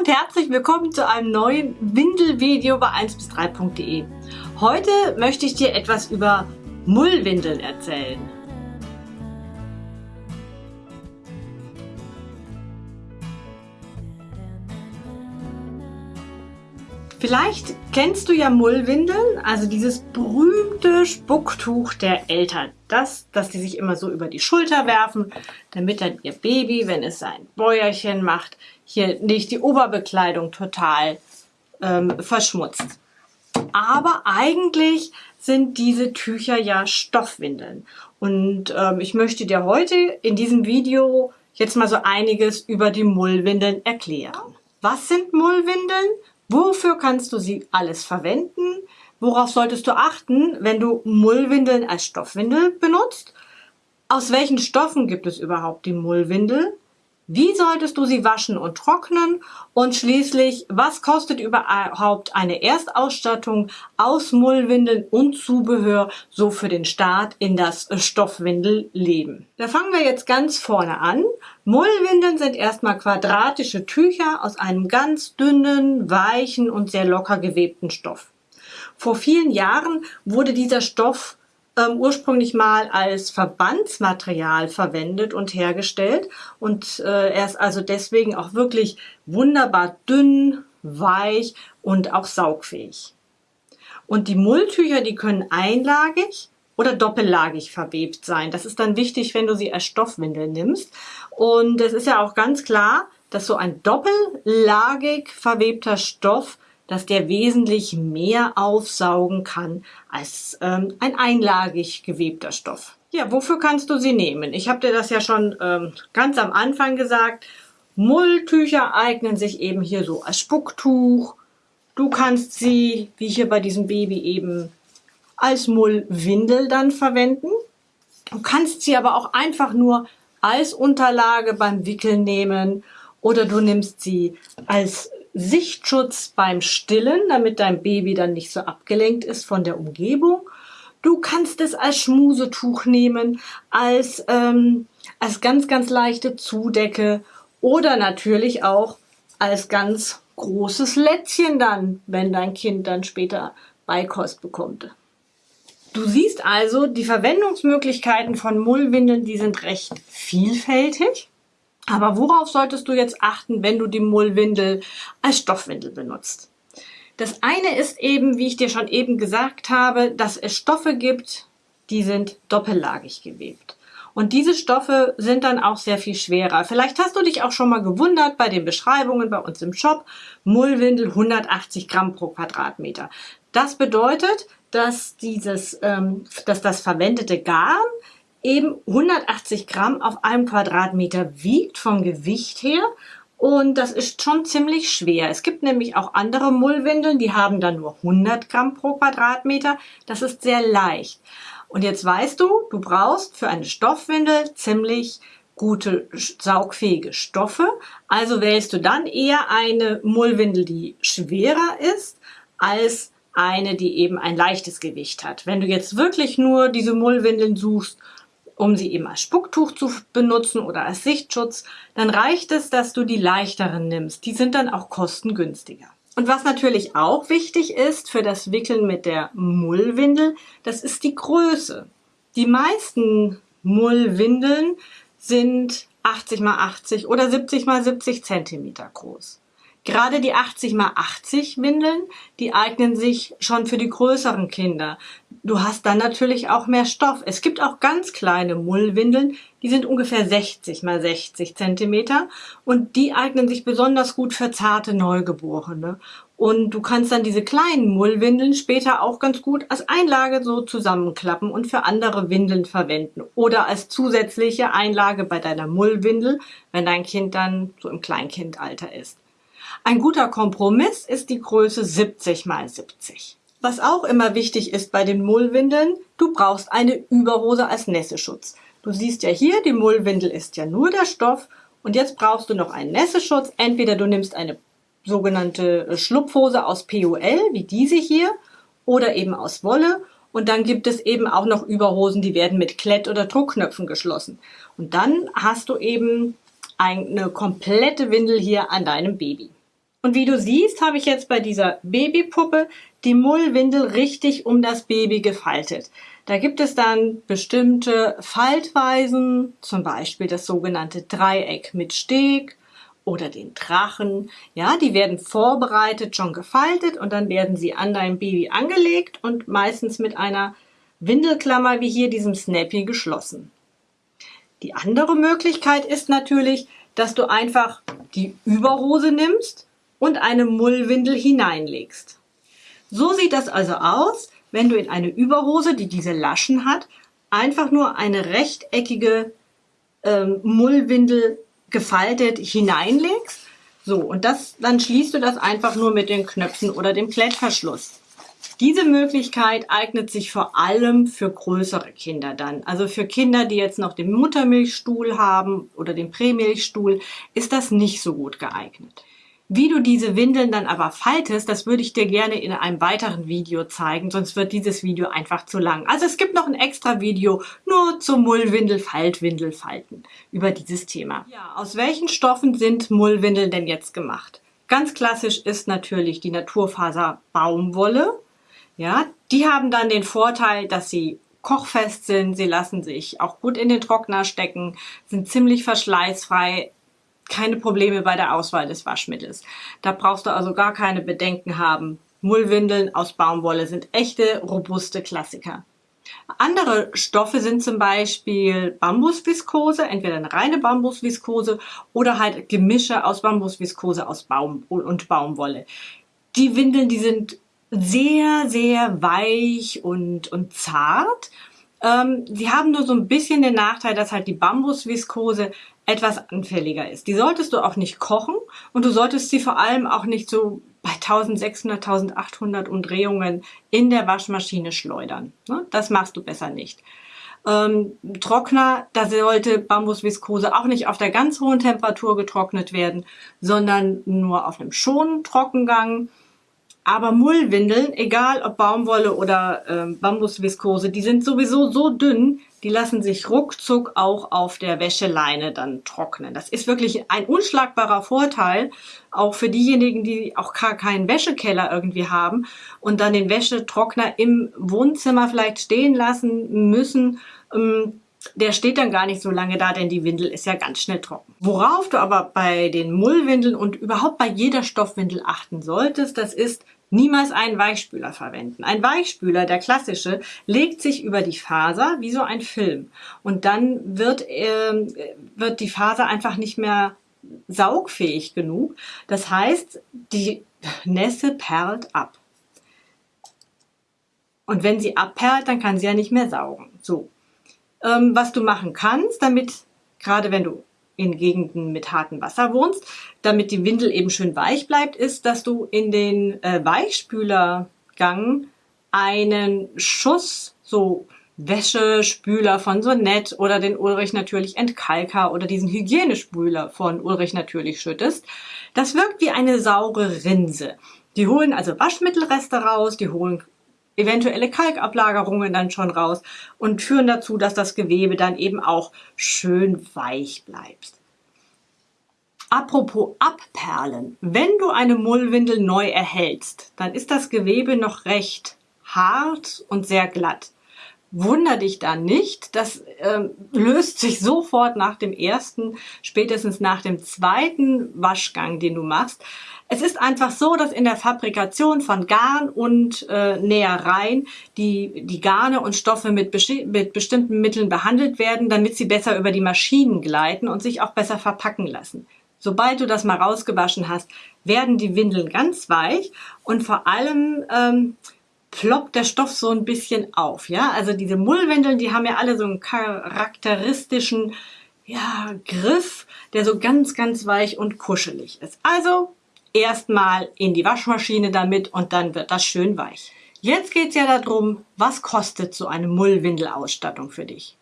und herzlich willkommen zu einem neuen Windelvideo bei 1 bis 3.de. Heute möchte ich dir etwas über Mullwindeln erzählen. Vielleicht kennst du ja Mullwindeln, also dieses berühmte Spucktuch der Eltern. Das, dass die sich immer so über die Schulter werfen, damit dann ihr Baby, wenn es sein Bäuerchen macht, hier nicht die Oberbekleidung total ähm, verschmutzt. Aber eigentlich sind diese Tücher ja Stoffwindeln. Und ähm, ich möchte dir heute in diesem Video jetzt mal so einiges über die Mullwindeln erklären. Was sind Mullwindeln? Wofür kannst du sie alles verwenden? Worauf solltest du achten, wenn du Mullwindeln als Stoffwindel benutzt? Aus welchen Stoffen gibt es überhaupt die Mullwindel? Wie solltest du sie waschen und trocknen? Und schließlich, was kostet überhaupt eine Erstausstattung aus Mullwindeln und Zubehör so für den Start in das Stoffwindelleben? Da fangen wir jetzt ganz vorne an. Mullwindeln sind erstmal quadratische Tücher aus einem ganz dünnen, weichen und sehr locker gewebten Stoff. Vor vielen Jahren wurde dieser Stoff ähm, ursprünglich mal als Verbandsmaterial verwendet und hergestellt und äh, er ist also deswegen auch wirklich wunderbar dünn, weich und auch saugfähig. Und die Mulltücher, die können einlagig oder doppellagig verwebt sein. Das ist dann wichtig, wenn du sie als Stoffwindel nimmst. Und es ist ja auch ganz klar, dass so ein doppellagig verwebter Stoff dass der wesentlich mehr aufsaugen kann als ähm, ein einlagig gewebter Stoff. Ja, wofür kannst du sie nehmen? Ich habe dir das ja schon ähm, ganz am Anfang gesagt. Mulltücher eignen sich eben hier so als Spucktuch. Du kannst sie, wie hier bei diesem Baby eben, als Mullwindel dann verwenden. Du kannst sie aber auch einfach nur als Unterlage beim Wickeln nehmen oder du nimmst sie als Sichtschutz beim Stillen, damit dein Baby dann nicht so abgelenkt ist von der Umgebung. Du kannst es als Schmusetuch nehmen, als, ähm, als ganz, ganz leichte Zudecke oder natürlich auch als ganz großes Lätzchen dann, wenn dein Kind dann später Beikost bekommt. Du siehst also, die Verwendungsmöglichkeiten von Mullwindeln, die sind recht vielfältig. Aber worauf solltest du jetzt achten, wenn du die Mullwindel als Stoffwindel benutzt? Das eine ist eben, wie ich dir schon eben gesagt habe, dass es Stoffe gibt, die sind doppellagig gewebt. Und diese Stoffe sind dann auch sehr viel schwerer. Vielleicht hast du dich auch schon mal gewundert bei den Beschreibungen bei uns im Shop. Mullwindel 180 Gramm pro Quadratmeter. Das bedeutet, dass dieses, ähm, dass das verwendete Garn eben 180 Gramm auf einem Quadratmeter wiegt vom Gewicht her und das ist schon ziemlich schwer. Es gibt nämlich auch andere Mullwindeln, die haben dann nur 100 Gramm pro Quadratmeter. Das ist sehr leicht. Und jetzt weißt du, du brauchst für eine Stoffwindel ziemlich gute saugfähige Stoffe. Also wählst du dann eher eine Mullwindel, die schwerer ist, als eine, die eben ein leichtes Gewicht hat. Wenn du jetzt wirklich nur diese Mullwindeln suchst, um sie eben als Spucktuch zu benutzen oder als Sichtschutz, dann reicht es, dass du die leichteren nimmst. Die sind dann auch kostengünstiger. Und was natürlich auch wichtig ist für das Wickeln mit der Mullwindel, das ist die Größe. Die meisten Mullwindeln sind 80 x 80 oder 70 x 70 Zentimeter groß. Gerade die 80 x 80 Windeln, die eignen sich schon für die größeren Kinder. Du hast dann natürlich auch mehr Stoff. Es gibt auch ganz kleine Mullwindeln, die sind ungefähr 60 x 60 Zentimeter und die eignen sich besonders gut für zarte Neugeborene. Und du kannst dann diese kleinen Mullwindeln später auch ganz gut als Einlage so zusammenklappen und für andere Windeln verwenden. Oder als zusätzliche Einlage bei deiner Mullwindel, wenn dein Kind dann so im Kleinkindalter ist. Ein guter Kompromiss ist die Größe 70 x 70. Was auch immer wichtig ist bei den Mullwindeln, du brauchst eine Überhose als Nässeschutz. Du siehst ja hier, die Mullwindel ist ja nur der Stoff und jetzt brauchst du noch einen Nässeschutz. Entweder du nimmst eine sogenannte äh, Schlupfhose aus POL, wie diese hier, oder eben aus Wolle. Und dann gibt es eben auch noch Überhosen, die werden mit Klett- oder Druckknöpfen geschlossen. Und dann hast du eben eine komplette Windel hier an deinem Baby. Und wie du siehst, habe ich jetzt bei dieser Babypuppe die Mullwindel richtig um das Baby gefaltet. Da gibt es dann bestimmte Faltweisen, zum Beispiel das sogenannte Dreieck mit Steg oder den Drachen. Ja, die werden vorbereitet, schon gefaltet und dann werden sie an dein Baby angelegt und meistens mit einer Windelklammer wie hier diesem Snappy geschlossen. Die andere Möglichkeit ist natürlich, dass du einfach die Überhose nimmst und eine Mullwindel hineinlegst. So sieht das also aus, wenn du in eine Überhose, die diese Laschen hat, einfach nur eine rechteckige ähm, Mullwindel gefaltet hineinlegst. So, und das, dann schließt du das einfach nur mit den Knöpfen oder dem Klettverschluss. Diese Möglichkeit eignet sich vor allem für größere Kinder dann. Also für Kinder, die jetzt noch den Muttermilchstuhl haben oder den Prämilchstuhl, ist das nicht so gut geeignet. Wie du diese Windeln dann aber faltest, das würde ich dir gerne in einem weiteren Video zeigen, sonst wird dieses Video einfach zu lang. Also es gibt noch ein extra Video nur zum Mullwindel, Faltwindel falten über dieses Thema. Ja, aus welchen Stoffen sind Mullwindeln denn jetzt gemacht? Ganz klassisch ist natürlich die Naturfaser Baumwolle. Ja, die haben dann den Vorteil, dass sie kochfest sind, sie lassen sich auch gut in den Trockner stecken, sind ziemlich verschleißfrei, keine Probleme bei der Auswahl des Waschmittels. Da brauchst du also gar keine Bedenken haben. Mullwindeln aus Baumwolle sind echte, robuste Klassiker. Andere Stoffe sind zum Beispiel Bambusviskose, entweder eine reine Bambusviskose oder halt Gemische aus Bambusviskose aus Baum und Baumwolle. Die Windeln, die sind sehr, sehr weich und, und zart. Ähm, sie haben nur so ein bisschen den Nachteil, dass halt die Bambusviskose etwas anfälliger ist. Die solltest du auch nicht kochen und du solltest sie vor allem auch nicht so bei 1600, 1800 Umdrehungen in der Waschmaschine schleudern. Ne? Das machst du besser nicht. Ähm, Trockner, da sollte Bambusviskose auch nicht auf der ganz hohen Temperatur getrocknet werden, sondern nur auf einem schonen Trockengang. Aber Mullwindeln, egal ob Baumwolle oder ähm, Bambusviskose, die sind sowieso so dünn, die lassen sich ruckzuck auch auf der Wäscheleine dann trocknen. Das ist wirklich ein unschlagbarer Vorteil, auch für diejenigen, die auch gar keinen Wäschekeller irgendwie haben und dann den Wäschetrockner im Wohnzimmer vielleicht stehen lassen müssen. Ähm, der steht dann gar nicht so lange da, denn die Windel ist ja ganz schnell trocken. Worauf du aber bei den Mullwindeln und überhaupt bei jeder Stoffwindel achten solltest, das ist, Niemals einen Weichspüler verwenden. Ein Weichspüler, der klassische, legt sich über die Faser wie so ein Film. Und dann wird, äh, wird die Faser einfach nicht mehr saugfähig genug. Das heißt, die Nässe perlt ab. Und wenn sie abperlt, dann kann sie ja nicht mehr saugen. So. Ähm, was du machen kannst, damit, gerade wenn du in Gegenden mit hartem Wasser wohnst, damit die Windel eben schön weich bleibt, ist, dass du in den äh, Weichspülergang einen Schuss so Wäschespüler von Sonett oder den Ulrich natürlich Entkalker oder diesen Hygienespüler von Ulrich natürlich schüttest. Das wirkt wie eine saure Rinse. Die holen also Waschmittelreste raus, die holen eventuelle Kalkablagerungen dann schon raus und führen dazu, dass das Gewebe dann eben auch schön weich bleibt. Apropos Abperlen. Wenn du eine Mullwindel neu erhältst, dann ist das Gewebe noch recht hart und sehr glatt. Wunder dich da nicht, das ähm, löst sich sofort nach dem ersten, spätestens nach dem zweiten Waschgang, den du machst. Es ist einfach so, dass in der Fabrikation von Garn und äh, Nähereien die, die Garne und Stoffe mit, mit bestimmten Mitteln behandelt werden, damit sie besser über die Maschinen gleiten und sich auch besser verpacken lassen. Sobald du das mal rausgewaschen hast, werden die Windeln ganz weich und vor allem ähm, ploppt der Stoff so ein bisschen auf. Ja, also diese Mullwindeln, die haben ja alle so einen charakteristischen ja, Griff, der so ganz, ganz weich und kuschelig ist. Also erstmal in die Waschmaschine damit und dann wird das schön weich. Jetzt geht's ja darum, was kostet so eine Mullwindelausstattung für dich?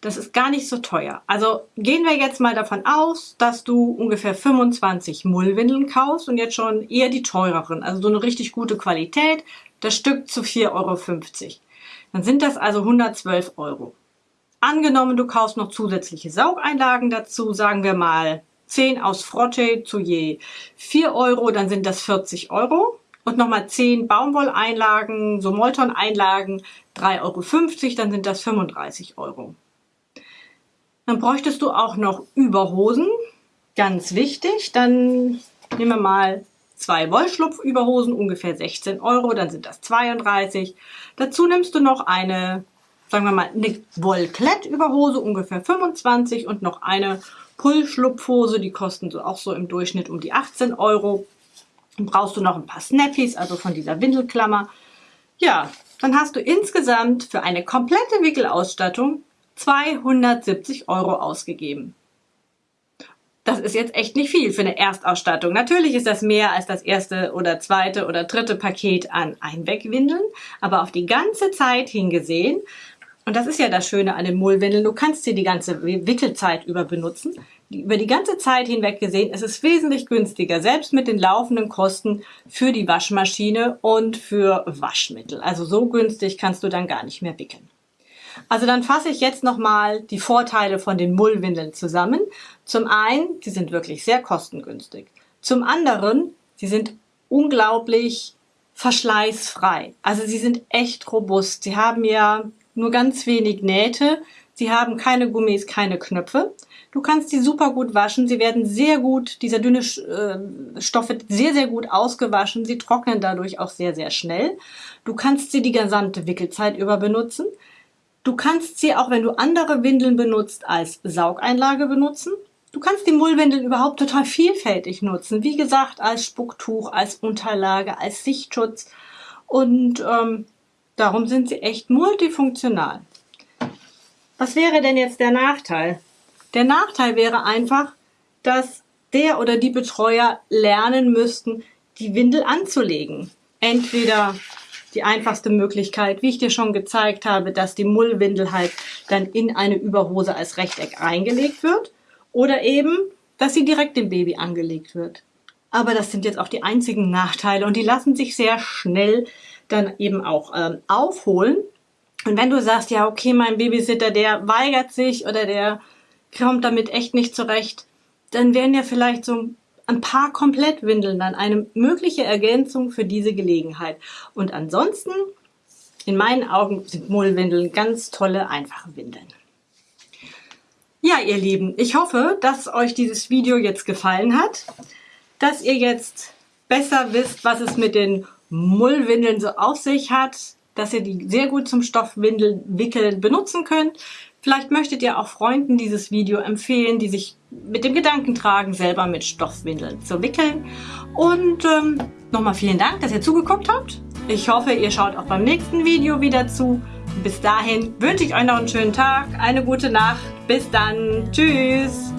Das ist gar nicht so teuer. Also gehen wir jetzt mal davon aus, dass du ungefähr 25 Mullwindeln kaufst und jetzt schon eher die teureren, also so eine richtig gute Qualität, das Stück zu 4,50 Euro. Dann sind das also 112 Euro. Angenommen, du kaufst noch zusätzliche Saugeinlagen dazu, sagen wir mal 10 aus Frotte zu je 4 Euro, dann sind das 40 Euro. Und nochmal 10 Baumwolleinlagen, so Molton-Einlagen, 3,50 Euro, dann sind das 35 Euro. Dann bräuchtest du auch noch Überhosen, ganz wichtig. Dann nehmen wir mal zwei Wollschlupfüberhosen, ungefähr 16 Euro, dann sind das 32. Dazu nimmst du noch eine, sagen wir mal, eine Wollklettüberhose, ungefähr 25 und noch eine Pullschlupfhose, die kosten so auch so im Durchschnitt um die 18 Euro. Dann brauchst du noch ein paar Snappies, also von dieser Windelklammer. Ja, dann hast du insgesamt für eine komplette Wickelausstattung 270 Euro ausgegeben. Das ist jetzt echt nicht viel für eine Erstausstattung. Natürlich ist das mehr als das erste oder zweite oder dritte Paket an Einwegwindeln, aber auf die ganze Zeit hingesehen, und das ist ja das Schöne an den Mullwindeln, du kannst sie die ganze Wickelzeit über benutzen. Über die ganze Zeit hinweg gesehen ist es wesentlich günstiger, selbst mit den laufenden Kosten für die Waschmaschine und für Waschmittel. Also so günstig kannst du dann gar nicht mehr wickeln. Also dann fasse ich jetzt nochmal die Vorteile von den Mullwindeln zusammen. Zum einen, sie sind wirklich sehr kostengünstig. Zum anderen, sie sind unglaublich verschleißfrei. Also sie sind echt robust. Sie haben ja nur ganz wenig Nähte. Sie haben keine Gummis, keine Knöpfe. Du kannst die super gut waschen. Sie werden sehr gut, dieser dünne äh, Stoff wird sehr, sehr gut ausgewaschen. Sie trocknen dadurch auch sehr, sehr schnell. Du kannst sie die gesamte Wickelzeit über benutzen. Du kannst sie auch, wenn du andere Windeln benutzt, als Saugeinlage benutzen. Du kannst die Mullwindeln überhaupt total vielfältig nutzen. Wie gesagt, als Spucktuch, als Unterlage, als Sichtschutz. Und ähm, darum sind sie echt multifunktional. Was wäre denn jetzt der Nachteil? Der Nachteil wäre einfach, dass der oder die Betreuer lernen müssten, die Windel anzulegen. Entweder die einfachste Möglichkeit, wie ich dir schon gezeigt habe, dass die Mullwindel halt dann in eine Überhose als Rechteck reingelegt wird oder eben, dass sie direkt dem Baby angelegt wird. Aber das sind jetzt auch die einzigen Nachteile und die lassen sich sehr schnell dann eben auch ähm, aufholen. Und wenn du sagst, ja, okay, mein Babysitter, der weigert sich oder der kommt damit echt nicht zurecht, dann wären ja vielleicht so ein paar Komplettwindeln dann eine mögliche Ergänzung für diese Gelegenheit. Und ansonsten, in meinen Augen, sind Mullwindeln ganz tolle, einfache Windeln. Ja, ihr Lieben, ich hoffe, dass euch dieses Video jetzt gefallen hat, dass ihr jetzt besser wisst, was es mit den Mullwindeln so auf sich hat, dass ihr die sehr gut zum Stoffwindelwickeln benutzen könnt. Vielleicht möchtet ihr auch Freunden dieses Video empfehlen, die sich mit dem Gedanken tragen, selber mit Stoffwindeln zu wickeln. Und ähm, nochmal vielen Dank, dass ihr zugeguckt habt. Ich hoffe, ihr schaut auch beim nächsten Video wieder zu. Bis dahin wünsche ich euch noch einen schönen Tag, eine gute Nacht. Bis dann. Tschüss.